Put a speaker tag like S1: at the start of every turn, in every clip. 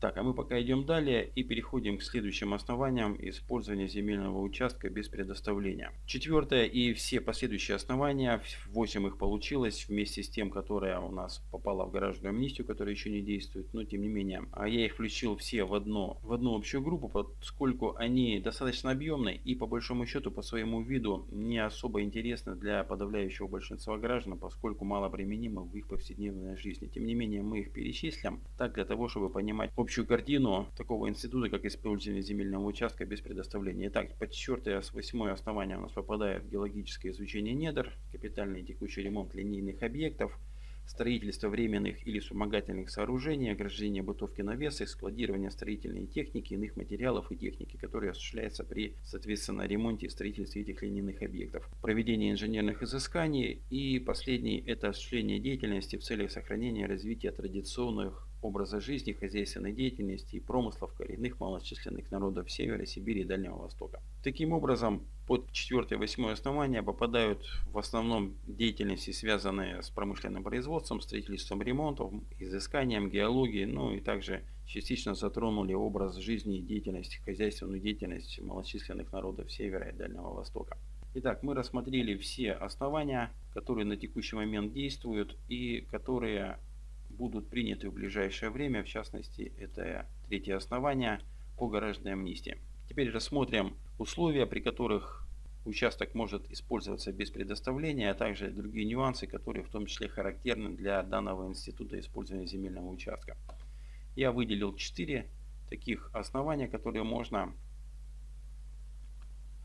S1: Так, а мы пока идем далее и переходим к следующим основаниям использования земельного участка без предоставления. Четвертое и все последующие основания, 8 их получилось вместе с тем, которое у нас попало в гаражную амнистию, которая еще не действует, но тем не менее. А я их включил все в, одно, в одну общую группу, поскольку они достаточно объемны и по большому счету по своему виду не особо интересны для подавляющего большинства граждан, поскольку мало применимы в их повседневной жизни. Тем не менее мы их перечислим так для того, чтобы понимать общую картину такого института, как использование земельного участка без предоставления. Итак, под четвертое, с восьмое основание у нас попадает геологическое изучение недр, капитальный текущий ремонт линейных объектов, строительство временных или вспомогательных сооружений, ограждение бытовки навеса, складирование строительной техники, иных материалов и техники, которые осуществляются при, соответственно, ремонте и строительстве этих линейных объектов. Проведение инженерных изысканий и последний – это осуществление деятельности в целях сохранения и развития традиционных образа жизни, хозяйственной деятельности и промыслов коренных малочисленных народов Севера, Сибири и Дальнего Востока. Таким образом, под 4-8 основания попадают в основном деятельности, связанные с промышленным производством, строительством ремонтом, изысканием, геологией, ну и также частично затронули образ жизни и деятельности, хозяйственную деятельность малочисленных народов Севера и Дальнего Востока. Итак, мы рассмотрели все основания, которые на текущий момент действуют и которые будут приняты в ближайшее время, в частности, это третье основание по гаражной амнистии. Теперь рассмотрим условия, при которых участок может использоваться без предоставления, а также другие нюансы, которые в том числе характерны для данного института использования земельного участка. Я выделил 4 таких основания, которые можно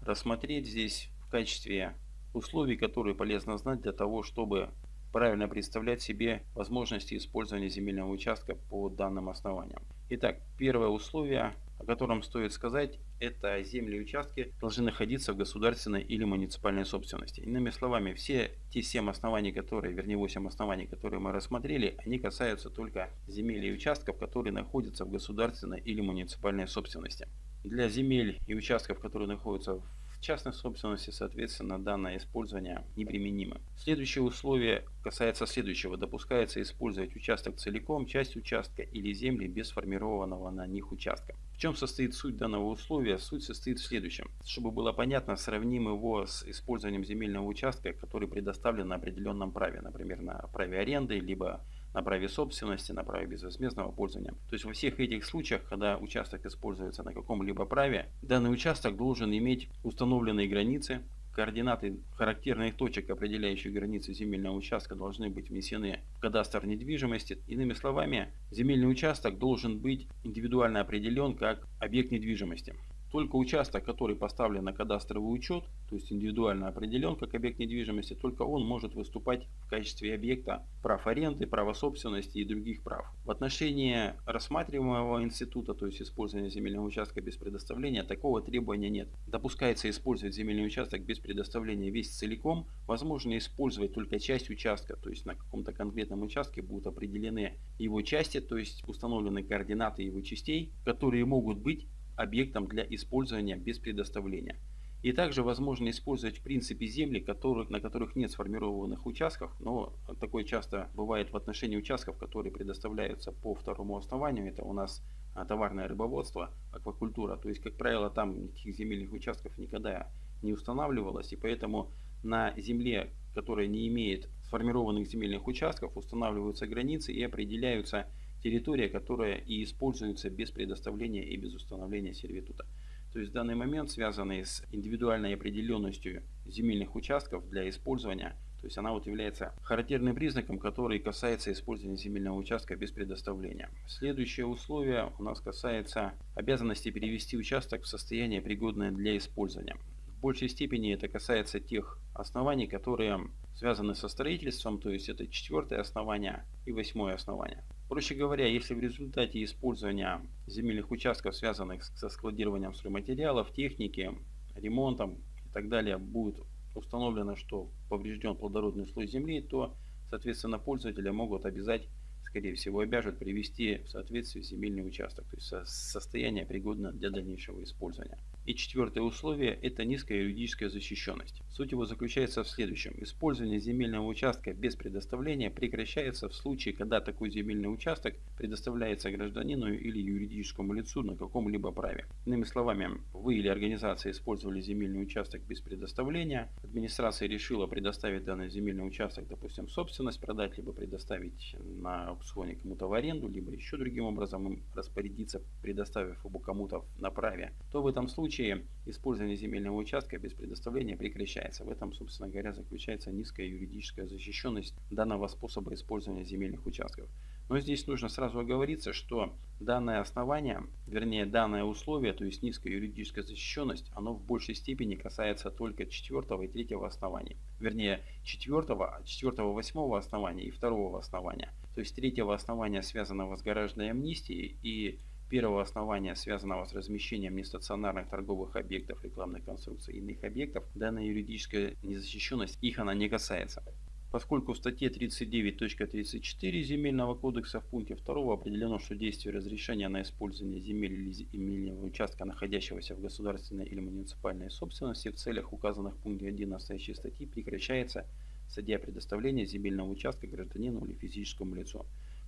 S1: рассмотреть здесь в качестве условий, которые полезно знать для того, чтобы правильно представлять себе возможности использования земельного участка по данным основаниям. Итак, первое условие, о котором стоит сказать, это земли и участки должны находиться в государственной или муниципальной собственности. Иными словами, все те 7 оснований, которые, вернее 8 оснований, которые мы рассмотрели, они касаются только земель и участков, которые находятся в государственной или муниципальной собственности. Для земель и участков, которые находятся в частной собственности, соответственно, данное использование неприменимо. Следующее условие касается следующего. Допускается использовать участок целиком, часть участка или земли без сформированного на них участка. В чем состоит суть данного условия? Суть состоит в следующем. Чтобы было понятно, сравним его с использованием земельного участка, который предоставлен на определенном праве, например, на праве аренды, либо на праве собственности, на праве безвозмездного пользования. То есть во всех этих случаях, когда участок используется на каком-либо праве, данный участок должен иметь установленные границы, координаты характерных точек, определяющих границы земельного участка, должны быть внесены в кадастр недвижимости. Иными словами, земельный участок должен быть индивидуально определен как объект недвижимости. Только участок, который поставлен на кадастровый учет, то есть индивидуально определен как объект недвижимости, только он может выступать в качестве объекта прав аренды, права собственности и других прав. В отношении рассматриваемого института, то есть использования земельного участка без предоставления, такого требования нет. Допускается использовать земельный участок без предоставления весь целиком, возможно использовать только часть участка, то есть на каком-то конкретном участке будут определены его части, то есть установлены координаты его частей, которые могут быть объектом для использования без предоставления. И также возможно использовать в принципе земли, которых, на которых нет сформированных участков, но такое часто бывает в отношении участков, которые предоставляются по второму основанию. Это у нас а, товарное рыбоводство, аквакультура. То есть, как правило, там никаких земельных участков никогда не устанавливалось. И поэтому на земле, которая не имеет сформированных земельных участков, устанавливаются границы и определяются территория, которая и используется без предоставления и без установления сервитута. То есть в данный момент, связанный с индивидуальной определенностью земельных участков для использования, то есть она вот является характерным признаком, который касается использования земельного участка без предоставления. Следующее условие у нас касается обязанности перевести участок в состояние пригодное для использования. В большей степени это касается тех оснований, которые связаны со строительством, то есть это четвертое основание и восьмое основание. Проще говоря, если в результате использования земельных участков, связанных со складированием стройматериалов, техники, ремонтом и так далее, будет установлено, что поврежден плодородный слой земли, то, соответственно, пользователя могут обязать, скорее всего, обяжут привести в соответствие земельный участок, то есть состояние пригодно для дальнейшего использования. И четвертое условие – это низкая юридическая защищенность. Суть его заключается в следующем. Использование земельного участка без предоставления прекращается в случае, когда такой земельный участок предоставляется гражданину или юридическому лицу на каком-либо праве. Иными словами, вы или организация использовали земельный участок без предоставления, администрация решила предоставить данный земельный участок, допустим, собственность продать, либо предоставить на аукционе кому-то в аренду, либо еще другим образом распорядиться, предоставив его кому-то на праве, то в этом случае случае использование земельного участка без предоставления прекращается. В этом, собственно говоря, заключается низкая юридическая защищенность данного способа использования земельных участков. Но здесь нужно сразу оговориться, что данное основание, вернее данное условие, то есть низкая юридическая защищенность, оно в большей степени касается только четвертого и третьего оснований. Вернее, четвертого, четвертого, восьмого основания и второго основания. То есть третьего основания, связанного с гаражной амнистией и первого основания, связанного с размещением нестационарных торговых объектов, рекламных конструкций и иных объектов, данная юридическая незащищенность их она не касается. Поскольку в статье 39.34 Земельного кодекса в пункте 2 определено, что действие разрешения на использование земель или земельного участка, находящегося в государственной или муниципальной собственности в целях указанных в пункте 1 настоящей статьи прекращается садя предоставления земельного участка гражданину или физическому лицу.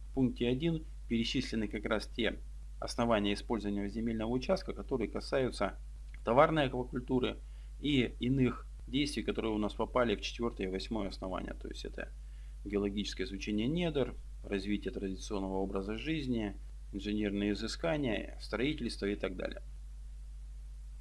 S1: В пункте 1 перечислены как раз те основания использования земельного участка, которые касаются товарной аквакультуры и иных действий, которые у нас попали в четвертое и восьмое основание. То есть это геологическое изучение недр, развитие традиционного образа жизни, инженерные изыскания, строительство и так далее.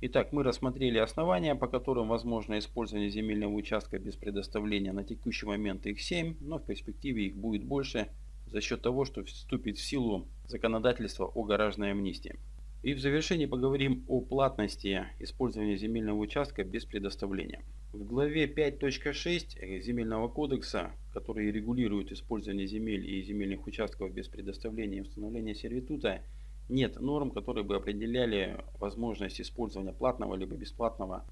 S1: Итак, мы рассмотрели основания, по которым возможно использование земельного участка без предоставления. На текущий момент их 7, но в перспективе их будет больше за счет того, что вступит в силу законодательство о гаражной амнистии. И в завершении поговорим о платности использования земельного участка без предоставления. В главе 5.6 Земельного кодекса, который регулирует использование земель и земельных участков без предоставления и установления сервитута, нет норм, которые бы определяли возможность использования платного либо бесплатного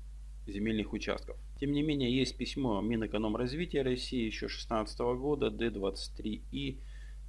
S1: земельных участков. Тем не менее, есть письмо Минэкономразвития России еще 2016 года D23И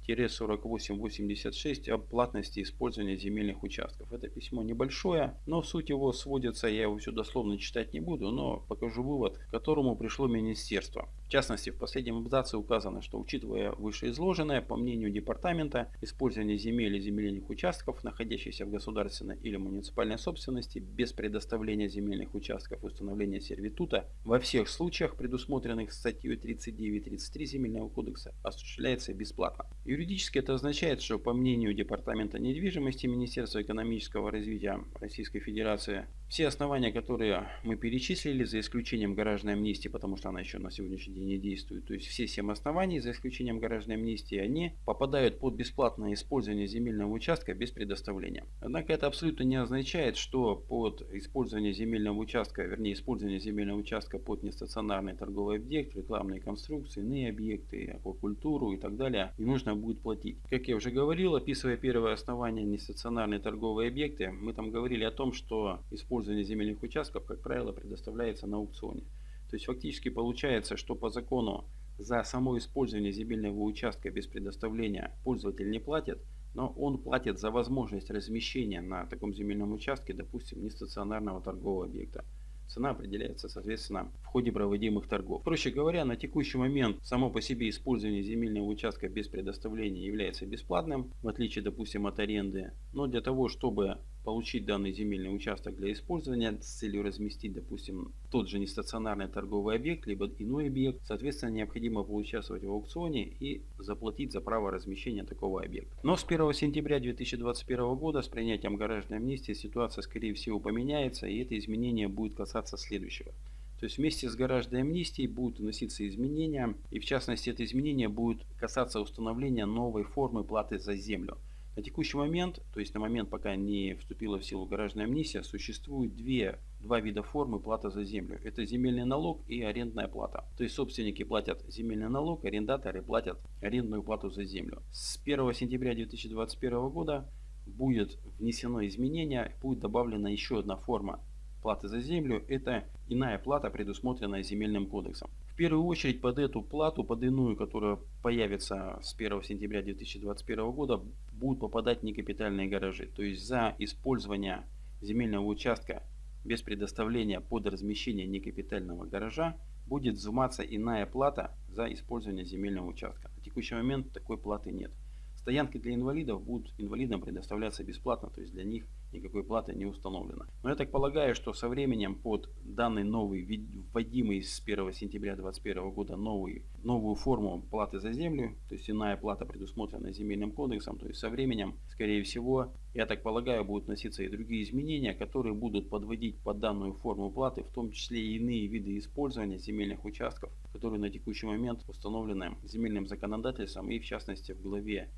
S1: 4886 о платности использования земельных участков. Это письмо небольшое, но суть его сводится, я его все дословно читать не буду, но покажу вывод, к которому пришло министерство. Частности, в последнем абзаце указано, что учитывая вышеизложенное, по мнению департамента, использование земель и земельных участков, находящихся в государственной или муниципальной собственности, без предоставления земельных участков и установления сервитута, во всех случаях, предусмотренных статьей 39-33 Земельного кодекса, осуществляется бесплатно. Юридически это означает, что по мнению Департамента недвижимости Министерства экономического развития Российской Федерации, все основания, которые мы перечислили, за исключением гаражной амнистии, потому что она еще на сегодняшний день не действует, то есть все 7 оснований, за исключением гаражной амнистии, они попадают под бесплатное использование земельного участка без предоставления. Однако это абсолютно не означает, что под использование земельного участка, вернее использование земельного участка под нестационарный торговый объект, рекламные конструкции, иные объекты, аквакультуру и так далее, не нужно будет платить. Как я уже говорил, описывая первое основание нестационарные торговые объекты, мы там говорили о том, что использование использование земельных участков, как правило, предоставляется на аукционе. То есть фактически получается, что по закону за само использование земельного участка без предоставления пользователь не платит, но он платит за возможность размещения на таком земельном участке, допустим, нестационарного торгового объекта. Цена определяется, соответственно, в ходе проводимых торгов. Проще говоря, на текущий момент само по себе использование земельного участка без предоставления является бесплатным, в отличие, допустим, от аренды. Но для того, чтобы получить данный земельный участок для использования с целью разместить, допустим, тот же нестационарный торговый объект, либо иной объект. Соответственно, необходимо поучаствовать в аукционе и заплатить за право размещения такого объекта. Но с 1 сентября 2021 года с принятием гаражной амнистии ситуация, скорее всего, поменяется, и это изменение будет касаться следующего. То есть вместе с гаражной амнистией будут вноситься изменения, и в частности это изменение будет касаться установления новой формы платы за землю – на текущий момент, то есть на момент, пока не вступила в силу гаражная амнистия, существует две, два вида формы платы за землю. Это земельный налог и арендная плата. То есть собственники платят земельный налог, арендаторы платят арендную плату за землю. С 1 сентября 2021 года будет внесено изменение, будет добавлена еще одна форма платы за землю. Это иная плата, предусмотренная земельным кодексом. В первую очередь под эту плату, под иную, которая появится с 1 сентября 2021 года, будут попадать некапитальные гаражи. То есть за использование земельного участка без предоставления под размещение некапитального гаража будет взиматься иная плата за использование земельного участка. На текущий момент такой платы нет. Стоянки для инвалидов будут инвалидам предоставляться бесплатно, то есть для них никакой платы не установлено. Но я так полагаю, что со временем под данный новый, вводимый с 1 сентября 2021 года новый, новую форму платы за землю, то есть иная плата предусмотрена земельным кодексом, то есть со временем, скорее всего, я так полагаю, будут вноситься и другие изменения, которые будут подводить под данную форму платы, в том числе и иные виды использования земельных участков, которые на текущий момент установлены земельным законодательством и в частности в главе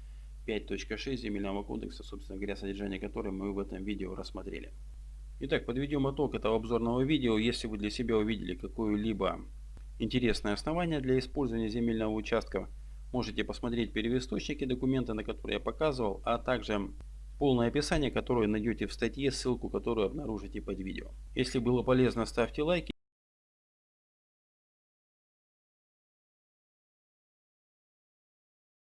S1: 5.6 Земельного кодекса, собственно говоря, содержание которой мы в этом видео рассмотрели. Итак, подведем итог этого обзорного видео. Если вы для себя увидели какое-либо интересное основание для использования земельного участка, можете посмотреть первоисточники документа, на которые я показывал, а также полное описание, которое найдете в статье, ссылку которую обнаружите под видео. Если было полезно, ставьте лайки.